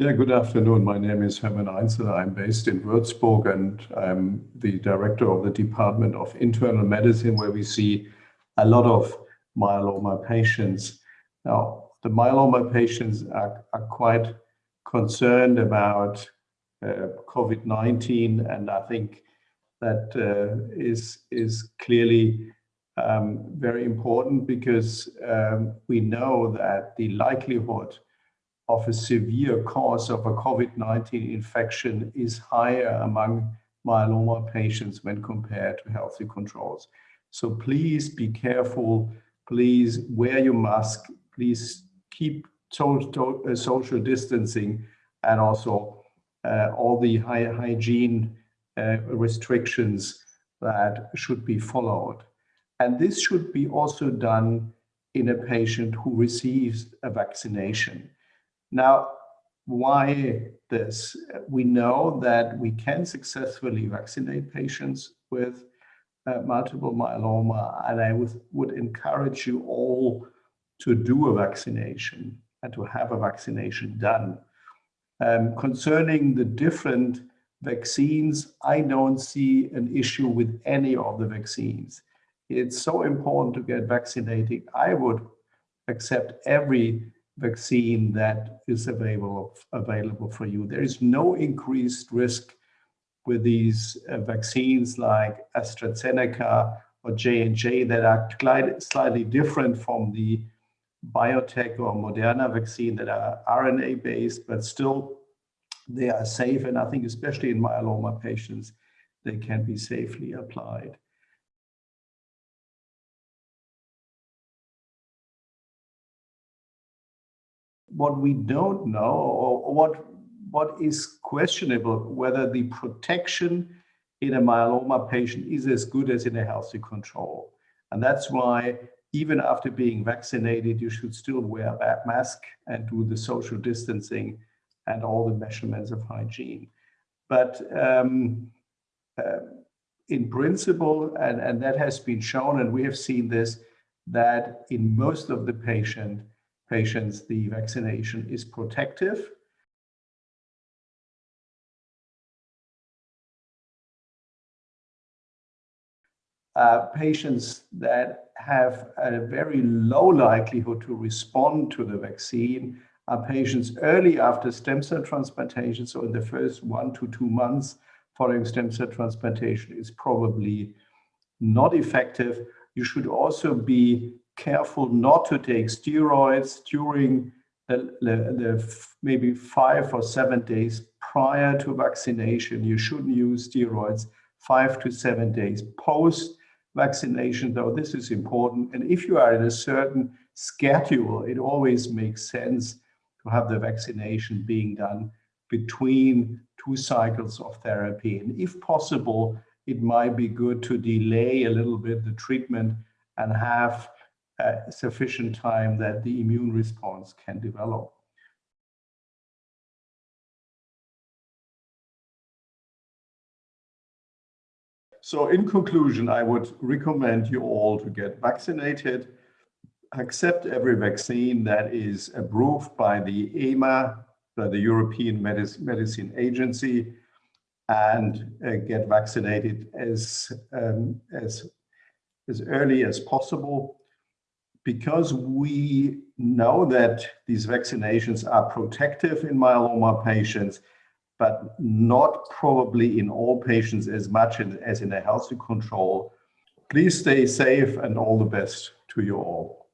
Yeah, good afternoon. My name is Hermann Einsele. I'm based in Würzburg and I'm the director of the Department of Internal Medicine, where we see a lot of myeloma patients. Now, the myeloma patients are, are quite concerned about uh, COVID-19, and I think that uh, is is clearly um, very important because um, we know that the likelihood of a severe cause of a COVID-19 infection is higher among myeloma patients when compared to healthy controls. So please be careful, please wear your mask, please keep social, uh, social distancing and also uh, all the hygiene uh, restrictions that should be followed. And this should be also done in a patient who receives a vaccination. Now, why this? We know that we can successfully vaccinate patients with uh, multiple myeloma, and I would, encourage you all to do a vaccination and to have a vaccination done. Um, concerning the different vaccines, I don't see an issue with any of the vaccines. It's so important to get vaccinated. I would accept every vaccine that is available, available for you. There is no increased risk with these uh, vaccines like AstraZeneca or J&J that are slightly different from the BioNTech or Moderna vaccine that are RNA based, but still they are safe. And I think especially in myeloma patients, they can be safely applied. What we don't know or what what is questionable whether the protection in a myeloma patient is as good as in a healthy control. And that's why even after being vaccinated, you should still wear a mask and do the social distancing and all the measurements of hygiene. But um, uh, in principle, and, and that has been shown, and we have seen this, that in most of the patient, patients, the vaccination is protective. Uh, patients that have a very low likelihood to respond to the vaccine are patients early after stem cell transplantation. So in the first one to two months following stem cell transplantation is probably not effective. You should also be careful not to take steroids during the, the, the, maybe five or seven days prior to vaccination. You shouldn't use steroids five to seven days post vaccination, though this is important. And if you are in a certain schedule, it always makes sense to have the vaccination being done between two cycles of therapy. And if possible, it might be good to delay a little bit the treatment and have sufficient time that the immune response can develop. So in conclusion, I would recommend you all to get vaccinated, accept every vaccine that is approved by the EMA, by the European Medicine Agency, and uh, get vaccinated as, um, as, as early as possible because we know that these vaccinations are protective in myeloma patients, but not probably in all patients as much as in a healthy control. Please stay safe and all the best to you all.